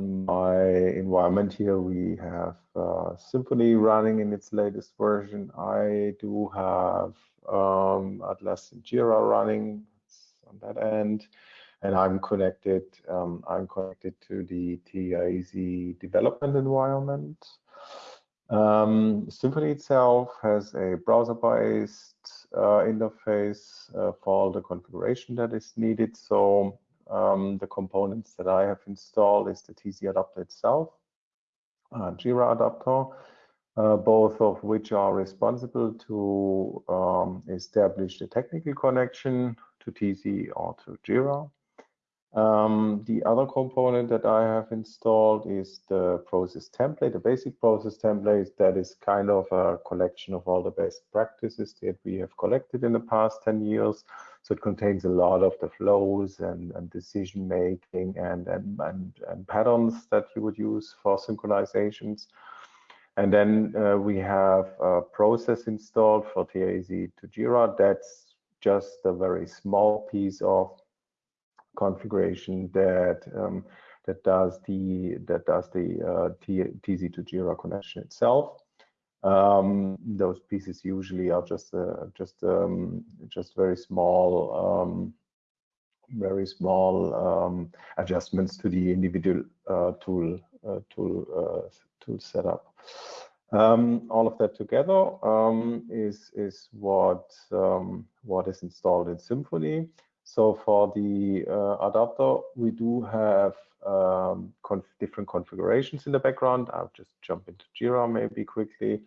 on my environment here, we have uh, running in its latest version. I do have um, Atlassian Jira running on that end, and I'm connected. Um, I'm connected to the TIZ development environment. Um, itself has a browser-based uh, interface uh, for all the configuration that is needed. So um, the components that I have installed is the TZ adapter itself, uh, Jira adapter, uh, both of which are responsible to um, establish the technical connection to TZ or to Jira. Um, the other component that I have installed is the process template, the basic process template that is kind of a collection of all the best practices that we have collected in the past 10 years. So it contains a lot of the flows and, and decision making and, and, and, and, patterns that you would use for synchronizations. And then uh, we have a process installed for TIZ to Jira. That's just a very small piece of configuration that um, that does the that does the uh, TZ to Jira connection itself. Um, those pieces usually are just uh, just um, just very small um, very small um, adjustments to the individual uh, tool uh, tool uh, tool setup. Um, all of that together um, is is what what is installed in Symfony. So for the uh, adapter, we do have um, conf different configurations in the background. I'll just jump into Jira maybe quickly.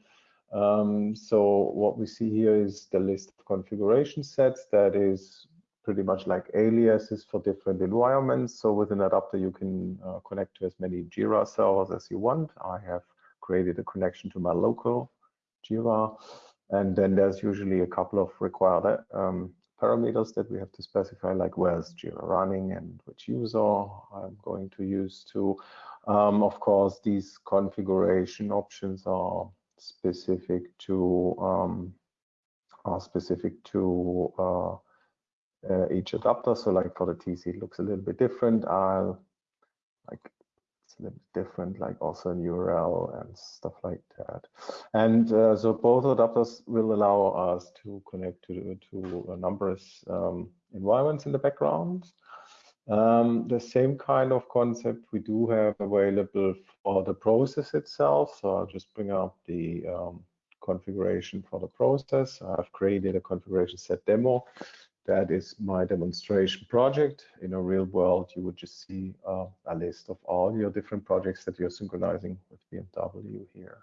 Um, so what we see here is the list of configuration sets that is pretty much like aliases for different environments. So with an adapter, you can uh, connect to as many Jira servers as you want. I have created a connection to my local Jira. And then there's usually a couple of required um, parameters that we have to specify, like where's Jira running and which user I'm going to use to. Um, of course, these configuration options are specific to um, are specific to uh, uh, each adapter. So like for the TC, it looks a little bit different. I'll like it's a little different, like also an URL and stuff like that. And uh, so both adapters will allow us to connect to, to numerous um, environments in the background. Um, the same kind of concept we do have available for the process itself. So I'll just bring up the um, configuration for the process. I've created a configuration set demo that is my demonstration project. In a real world, you would just see uh, a list of all your different projects that you're synchronizing with BMW here.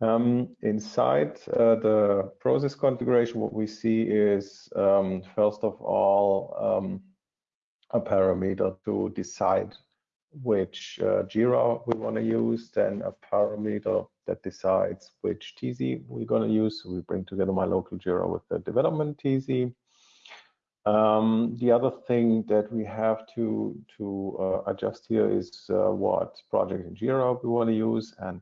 Um, inside uh, the process configuration, what we see is, um, first of all, um, a parameter to decide which uh, Jira we want to use, then a parameter that decides which TZ we're going to use. So we bring together my local Jira with the development TZ. Um, the other thing that we have to to uh, adjust here is uh, what project in Jira we want to use, and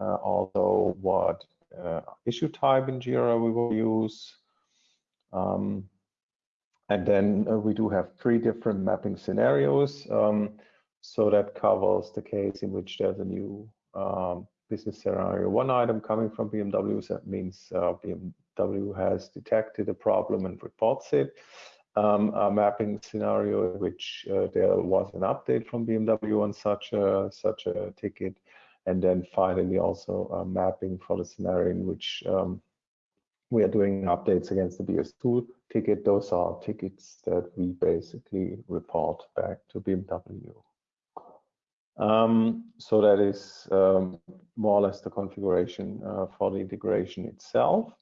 uh, also what uh, issue type in Jira we will use. Um, and then uh, we do have three different mapping scenarios. Um, so that covers the case in which there's a new um, business scenario one item coming from BMW. That means uh, BMW has detected a problem and reports it. Um, a mapping scenario in which uh, there was an update from BMW on such a such a ticket, and then finally also a mapping for the scenario in which um, we are doing updates against the BS2 ticket. Those are tickets that we basically report back to BMW. Um, so that is um, more or less the configuration uh, for the integration itself.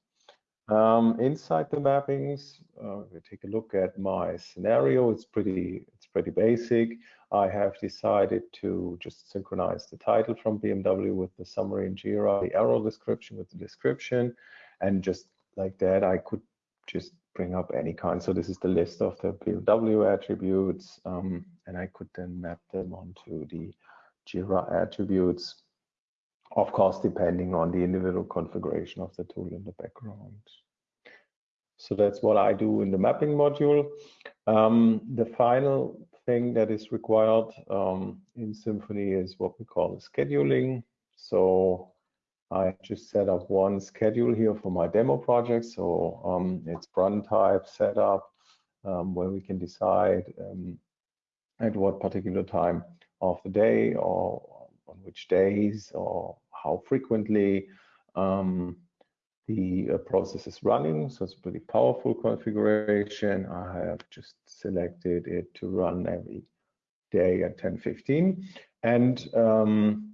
Um, inside the mappings, uh, we take a look at my scenario. It's pretty, it's pretty basic. I have decided to just synchronize the title from BMW with the summary in Jira, the error description with the description, and just like that, I could just bring up any kind. So this is the list of the BMW attributes, um, and I could then map them onto the Jira attributes, of course, depending on the individual configuration of the tool in the background. So that's what I do in the mapping module. Um, the final thing that is required um, in Symfony is what we call scheduling. So I just set up one schedule here for my demo project. So um, it's run type setup um, where we can decide um, at what particular time of the day or on which days or how frequently um, the uh, process is running. So it's a pretty powerful configuration. I have just selected it to run every day at 10:15, and um,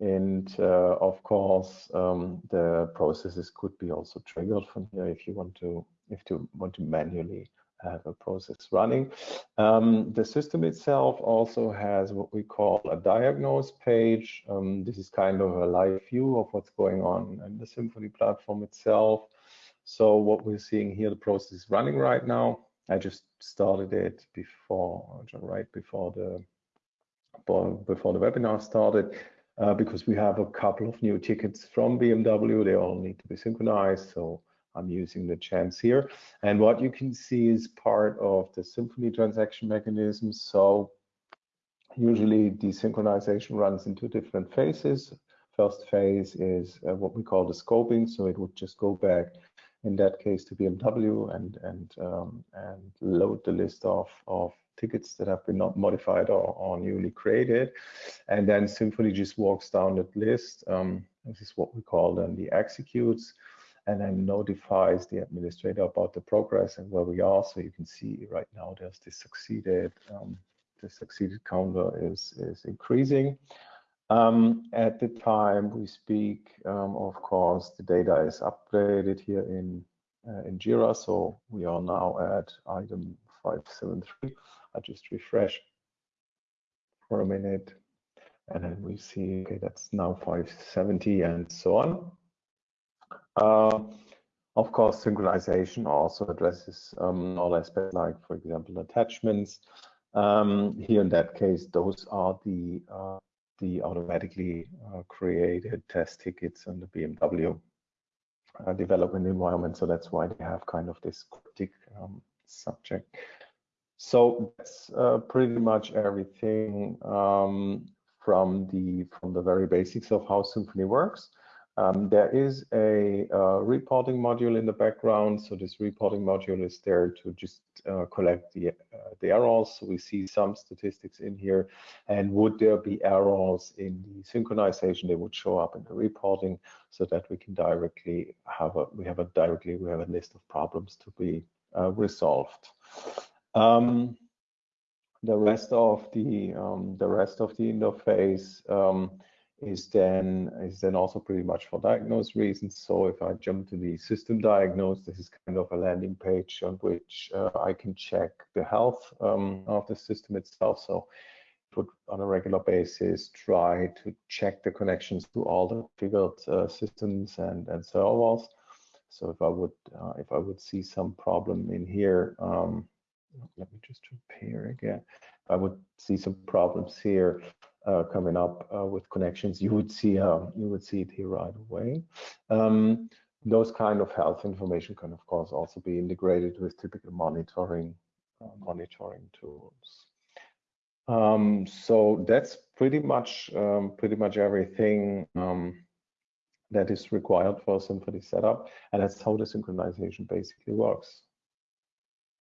and uh, of course um, the processes could be also triggered from here if you want to if you want to manually have a process running. Um, the system itself also has what we call a diagnose page. Um, this is kind of a live view of what's going on in the Symfony platform itself. So what we're seeing here, the process is running right now. I just started it before, right before the before the webinar started. Uh, because we have a couple of new tickets from BMW. They all need to be synchronized. So I'm using the chance here. And what you can see is part of the Symfony transaction mechanism. So usually desynchronization runs into different phases. First phase is uh, what we call the scoping. So it would just go back in that case to BMW and and um, and load the list of of tickets that have been not modified or, or newly created. And then Symfony just walks down that list. Um, this is what we call then the executes and then notifies the administrator about the progress and where we are. So you can see right now there's this succeeded, um, the succeeded counter is, is increasing. Um, at the time we speak, um, of course, the data is updated here in uh, in Jira. So we are now at item 573. I just refresh for a minute and then we see, okay, that's now 570 and so on. Uh, of course, synchronization also addresses um, all aspects like, for example, attachments. Um, here in that case, those are the uh, the automatically uh, created test tickets on the BMW uh, development environment. So that's why they have kind of this cryptic um, subject. So that's uh, pretty much everything um, from the from the very basics of how Symfony works. Um, there is a uh, reporting module in the background. So this reporting module is there to just uh, collect the, uh, the errors. So we see some statistics in here. And would there be errors in the synchronization, they would show up in the reporting so that we can directly have a, we have a directly, we have a list of problems to be uh, resolved. Um, the rest of the um, the rest of the interface um, is then is then also pretty much for diagnose reasons. So if I jump to the system diagnose, this is kind of a landing page on which uh, I can check the health um, of the system itself. So would on a regular basis try to check the connections to all the figured uh, systems and and servers. So if I would uh, if I would see some problem in here, um, let me just repair again. If I would see some problems here, coming up uh, with connections, you would see uh, you would see it here right away. Um, those kind of health information can, of course, also be integrated with typical monitoring uh, monitoring tools. Um, so that's pretty much um, pretty much everything um, that is required for a Symfony setup, and that's how the synchronization basically works.